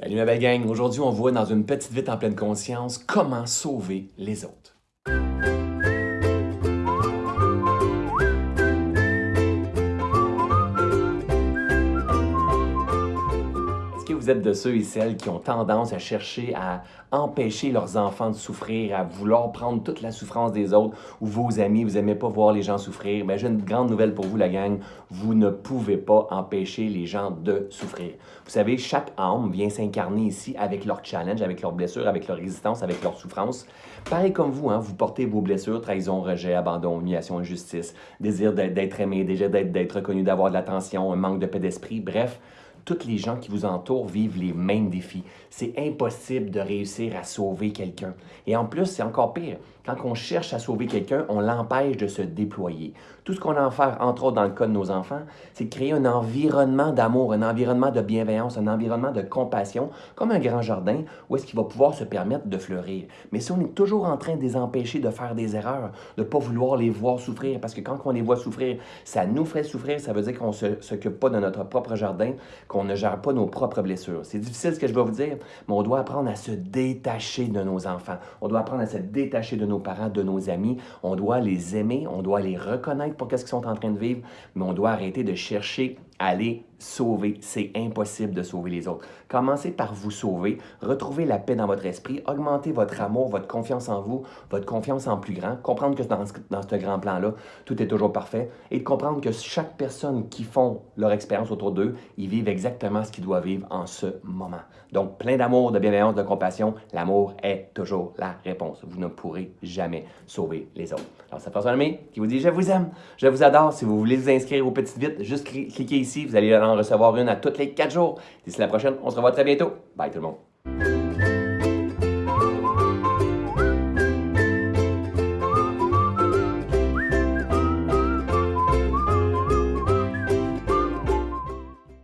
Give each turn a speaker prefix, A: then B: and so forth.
A: Salut ma belle gang, aujourd'hui on voit dans une petite vite en pleine conscience comment sauver les autres. Est-ce que vous êtes de ceux et celles qui ont tendance à chercher à empêcher leurs enfants de souffrir, à vouloir prendre toute la souffrance des autres ou vos amis, vous n'aimez pas voir les gens souffrir? Mais j'ai une grande nouvelle pour vous la gang, vous ne pouvez pas empêcher les gens de souffrir. Vous savez, chaque âme vient s'incarner ici avec leur challenge, avec leurs blessures, avec leur résistance, avec leur souffrance. Pareil comme vous, hein, vous portez vos blessures, trahison, rejet, abandon, humiliation, injustice, désir d'être aimé, désir d'être reconnu, d'avoir de l'attention, un manque de paix d'esprit, bref toutes les gens qui vous entourent vivent les mêmes défis. C'est impossible de réussir à sauver quelqu'un. Et en plus, c'est encore pire. Quand on cherche à sauver quelqu'un, on l'empêche de se déployer. Tout ce qu'on a à faire, entre autres dans le cas de nos enfants, c'est de créer un environnement d'amour, un environnement de bienveillance, un environnement de compassion, comme un grand jardin où est-ce qu'il va pouvoir se permettre de fleurir. Mais si on est toujours en train de les empêcher de faire des erreurs, de ne pas vouloir les voir souffrir, parce que quand on les voit souffrir, ça nous ferait souffrir, ça veut dire qu'on ne s'occupe pas de notre propre jardin, qu'on ne gère pas nos propres blessures. C'est difficile ce que je vais vous dire, mais on doit apprendre à se détacher de nos enfants. On doit apprendre à se détacher de nos parents, de nos amis. On doit les aimer, on doit les reconnaître pour qu'est-ce qu'ils sont en train de vivre, mais on doit arrêter de chercher aller sauver. C'est impossible de sauver les autres. Commencez par vous sauver, retrouvez la paix dans votre esprit, augmentez votre amour, votre confiance en vous, votre confiance en plus grand, comprendre que dans ce, dans ce grand plan-là, tout est toujours parfait, et de comprendre que chaque personne qui font leur expérience autour d'eux, ils vivent exactement ce qu'ils doivent vivre en ce moment. Donc, plein d'amour, de bienveillance, de compassion, l'amour est toujours la réponse. Vous ne pourrez jamais sauver les autres. Alors, c'est François Lemay qui vous dit « Je vous aime, je vous adore ». Si vous voulez vous inscrire aux petites vites, juste cliquez ici. Vous allez en recevoir une à tous les quatre jours. D'ici la prochaine, on se revoit très bientôt. Bye tout le monde.